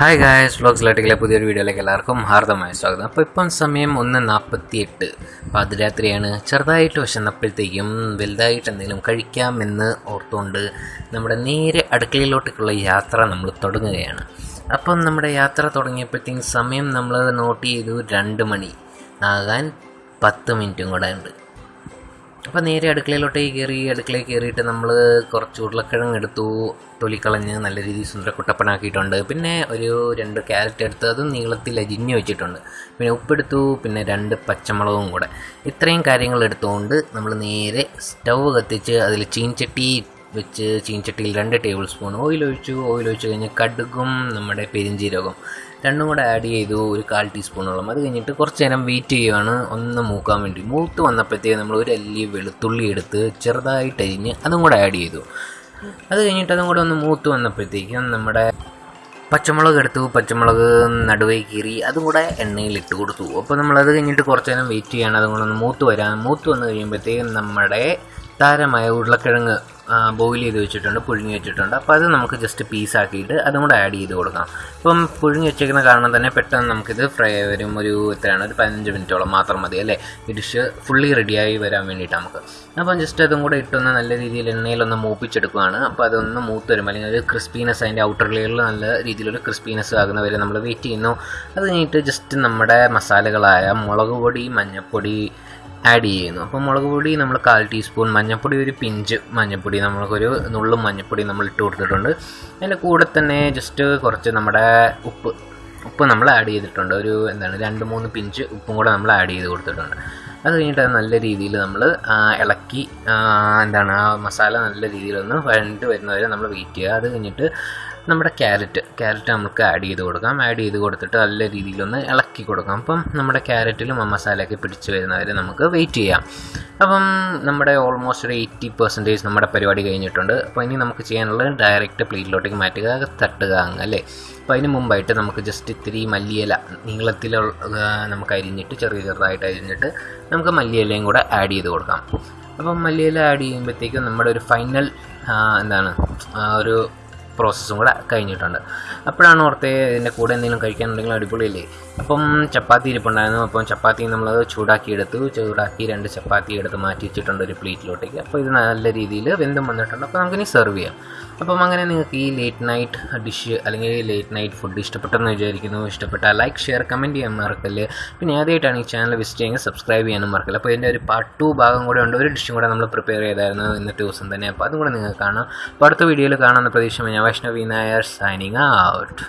Hi guys vlogs ലൈറ്റിലെ പുതിയൊരു വീഡിയോയിലേക്ക് എല്ലാവർക്കും ഹാർദമായ സ്വാഗതം. അപ്പോൾ ഇപ്പം സമയം ഒന്ന് നാൽപ്പത്തി എട്ട് പാതിരാത്രിയാണ് ചെറുതായിട്ട് വിശന്നപ്പോഴത്തേക്കും വലുതായിട്ട് എന്തെങ്കിലും കഴിക്കാമെന്ന് ഓർത്തുകൊണ്ട് നമ്മുടെ നേരെ അടുക്കളയിലോട്ടേക്കുള്ള യാത്ര നമ്മൾ തുടങ്ങുകയാണ്. അപ്പം നമ്മുടെ യാത്ര തുടങ്ങിയപ്പോഴത്തേക്കും സമയം നമ്മൾ നോട്ട് ചെയ്തു രണ്ട് മണി. ആകാൻ പത്ത് മിനിറ്റും കൂടെ ഉണ്ട്. അപ്പോൾ നേരെ അടുക്കളയിലോട്ട് കയറി അടുക്കളയിൽ കയറിയിട്ട് നമ്മൾ കുറച്ച് ഉരുളക്കിഴങ്ങ് എടുത്തു തൊലിക്കളഞ്ഞ് നല്ല രീതിയിൽ സുന്ദര കുട്ടപ്പനാക്കിയിട്ടുണ്ട് പിന്നെ ഒരു രണ്ട് ക്യാരറ്റ് എടുത്ത് അതും നീളത്തിൽ അരിഞ്ഞ് വെച്ചിട്ടുണ്ട്. പിന്നെ ഉപ്പെടുത്തു പിന്നെ രണ്ട് പച്ചമുളകും കൂടെ. ഇത്രയും കാര്യങ്ങൾ എടുത്തുകൊണ്ട് നമ്മൾ നേരെ സ്റ്റൗ കത്തിച്ച് അതിൽ ചീൻചട്ടി വെച്ച് ചീഞ്ചട്ടിയിൽ രണ്ട് ടേബിൾ സ്പൂൺ ഓയിൽ ഒഴിച്ചു. ഓയിൽ ഒഴിച്ച് കഴിഞ്ഞ് കടുകും നമ്മുടെ പെരിഞ്ചീരകം രണ്ടും കൂടെ ആഡ് ചെയ്തു ഒരു കാൽ ടീസ്പൂണോളം അത് കഴിഞ്ഞിട്ട് കുറച്ച് നേരം വെയിറ്റ് ചെയ്യുകയാണ് ഒന്ന് മൂക്കാൻ വേണ്ടി. മൂത്ത് വന്നപ്പോഴത്തേക്ക് നമ്മൾ ഒരു അല്ലി വെളുത്തുള്ളി എടുത്ത് ചെറുതായിട്ട് അരിഞ്ഞ് അതും കൂടെ ആഡ് ചെയ്തു. അത് കഴിഞ്ഞിട്ട് അതും കൂടെ ഒന്ന് മൂത്ത് വന്നപ്പോഴത്തേക്കും നമ്മുടെ പച്ചമുളക് എടുത്തു. പച്ചമുളക് നടുവേ കീറി അതും കൂടെ എണ്ണയിൽ ഇട്ട് കൊടുത്തു. അപ്പോൾ നമ്മളത് കഴിഞ്ഞിട്ട് കുറച്ച് നേരം വെയിറ്റ് ചെയ്യണം. അതും കൂടെ ഒന്ന് മൂത്ത് വരാൻ മൂത്ത് വന്ന് കഴിയുമ്പോഴത്തേക്കും നമ്മുടെ താരമായ ഉരുളക്കിഴങ്ങ് ബോയിൽ ചെയ്ത് വെച്ചിട്ടുണ്ട് പുഴുങ്ങി വെച്ചിട്ടുണ്ട്. അപ്പോൾ അത് നമുക്ക് ജസ്റ്റ് പീസാക്കിയിട്ട് അതും കൂടെ ആഡ് ചെയ്ത് കൊടുക്കാം ഇപ്പം പുഴുങ്ങി വെച്ചേക്കുന്ന കാരണം തന്നെ പെട്ടെന്ന് നമുക്കിത് ഫ്രൈ വരും. ഒരു എത്രയാണ്? ഒരു പതിനഞ്ച് മിനിറ്റോളം മാത്രം മതി അല്ലേ? ഈ ഡിഷ് ഫുള്ളി റെഡിയായി വരാൻ വേണ്ടിയിട്ട് നമുക്ക്. അപ്പം ജസ്റ്റ് അതും കൂടെ ഇട്ടൊന്ന് നല്ല രീതിയിൽ എണ്ണയിലൊന്ന് മൂപ്പിച്ചെടുക്കുകയാണ് അപ്പോൾ അതൊന്ന് മൂത്ത് വരുമ്പോൾ അല്ലെങ്കിൽ ഒരു ക്രിസ്പിനെസ് അതിന്റെ ഔട്ടർ ലെയറിൽ നല്ല രീതിയിലൊരു ക്രിസ്പിനെസ് ആകുന്ന വരെ നമ്മൾ വെയിറ്റ് ചെയ്യുന്നു. അത് കഴിഞ്ഞിട്ട് ജസ്റ്റ് നമ്മുടെ മസാലകളായ മുളക് പൊടി മഞ്ഞൾപ്പൊടി ആഡ് ചെയ്യുന്നു. അപ്പോൾ മുളക് പൊടി നമ്മൾ കാൽ ടീസ്പൂൺ മഞ്ഞൾപ്പൊടി ഒരു പിഞ്ച് മഞ്ഞൾപ്പൊടി നമ്മൾക്കൊരു നുള്ളും മഞ്ഞൾപ്പൊടി നമ്മൾ ഇട്ട് കൊടുത്തിട്ടുണ്ട്. അതിന്റെ കൂടെ തന്നെ ജസ്റ്റ് കുറച്ച് നമ്മുടെ ഉപ്പ് ഉപ്പ് നമ്മൾ ആഡ് ചെയ്തിട്ടുണ്ട്. ഒരു എന്താണ് രണ്ട് മൂന്ന് പിഞ്ച് ഉപ്പും കൂടെ നമ്മൾ ആഡ് ചെയ്ത് കൊടുത്തിട്ടുണ്ട്. അത് കഴിഞ്ഞിട്ട് നല്ല രീതിയിൽ നമ്മൾ ഇളക്കി എന്താണ് ആ മസാല നല്ല രീതിയിലൊന്ന് വഴണ്ട് വരുന്നവരെ നമ്മൾ വെയിറ്റ് ചെയ്യുക. അത് കഴിഞ്ഞിട്ട് നമ്മുടെ ക്യാരറ്റ് ക്യാരറ്റ് നമുക്ക് ആഡ് ചെയ്ത് കൊടുക്കാം. ആഡ് ചെയ്ത് കൊടുത്തിട്ട് നല്ല രീതിയിലൊന്ന് ഇളക്കി കൊടുക്കാം. അപ്പം നമ്മുടെ ക്യാരറ്റിലും ആ മസാലയൊക്കെ പിടിച്ച് വരുന്നവരെ നമുക്ക് വെയിറ്റ് ചെയ്യാം. അപ്പം നമ്മുടെ ഓൾമോസ്റ്റ് ഒരു എയ്റ്റി പെർസെന്റേജ് നമ്മുടെ പരിപാടി കഴിഞ്ഞിട്ടുണ്ട്. അപ്പോൾ ഇനി നമുക്ക് ചെയ്യാനുള്ളത് ഡയറക്റ്റ് പ്ലേറ്റിലോട്ടേക്ക് മാറ്റുക തട്ടുക അങ്ങ് അല്ലേ? അപ്പോൾ അതിന് മുമ്പായിട്ട് നമുക്ക് ജസ്റ്റ് ഇത്തിരി മല്ലിയില നീളത്തിലുള്ള നമുക്ക് അരിഞ്ഞിട്ട് ചെറിയ ചെറുതായിട്ട് അരിഞ്ഞിട്ട് നമുക്ക് മല്ലിയിലയും കൂടെ ആഡ് ചെയ്ത് കൊടുക്കാം. അപ്പം മല്ലിയില ആഡ് ചെയ്യുമ്പോഴത്തേക്കും നമ്മുടെ ഒരു ഫൈനൽ എന്താണ് ഒരു പ്രോസസ്സും കൂടെ കഴിഞ്ഞിട്ടുണ്ട്. അപ്പോഴാണ് ഓർത്തേ ഇതിന്റെ കൂടെ എന്തെങ്കിലും കഴിക്കാനുണ്ടെങ്കിൽ അടിപൊളിയല്ലേ? അപ്പം ചപ്പാത്തി ഇരിപ്പുണ്ടായിരുന്നു. അപ്പം ചപ്പാത്തി നമ്മൾ ചൂടാക്കി എടുത്തു ചൂടാക്കി രണ്ട് ചപ്പാത്തി എടുത്ത് മാറ്റി വെച്ചിട്ടുണ്ട് ഒരു പ്ലേറ്റിലോട്ടേക്ക്. അപ്പോൾ ഇത് നല്ല രീതിയിൽ വെന്തും വന്നിട്ടുണ്ട്. അപ്പോൾ നമുക്കിനി സെർവ് ചെയ്യാം. അപ്പം അങ്ങനെ നിങ്ങൾക്ക് ഈ ലേറ്റ് നൈറ്റ് ഡിഷ് അല്ലെങ്കിൽ ലേറ്റ് നൈറ്റ് ഫുഡ് ഇഷ്ടപ്പെട്ടെന്ന് വിചാരിക്കുന്നു. ഇഷ്ടപ്പെട്ടാൽ ലൈക്ക് ഷെയർ കമന്റ് ചെയ്യാൻ മറക്കല്ല്. പിന്നെ ആദ്യമായിട്ടാണ് ഈ ചാനൽ വിസിറ്റ് ചെയ്യുന്നത്. സബ്സ്ക്രൈബ് ചെയ്യാനും മറക്കല്ല. അപ്പോൾ ഇതിന്റെ ഒരു പാർട്ട് ടു ഭാഗം കൂടെ ഉണ്ട്. ഒരു ഡിഷും കൂടെ നമ്മൾ പ്രിപ്പയർ ചെയ്തായിരുന്നു ഇന്നത്തെ ദിവസം തന്നെ. അപ്പോൾ അതും കൂടെ നിങ്ങൾക്ക് കാണാം. അപ്പോൾ അടുത്ത വീഡിയോയിൽ കാണാമെന്ന പ്രതീക്ഷ ഞാൻ Vaishnavi Nair signing out.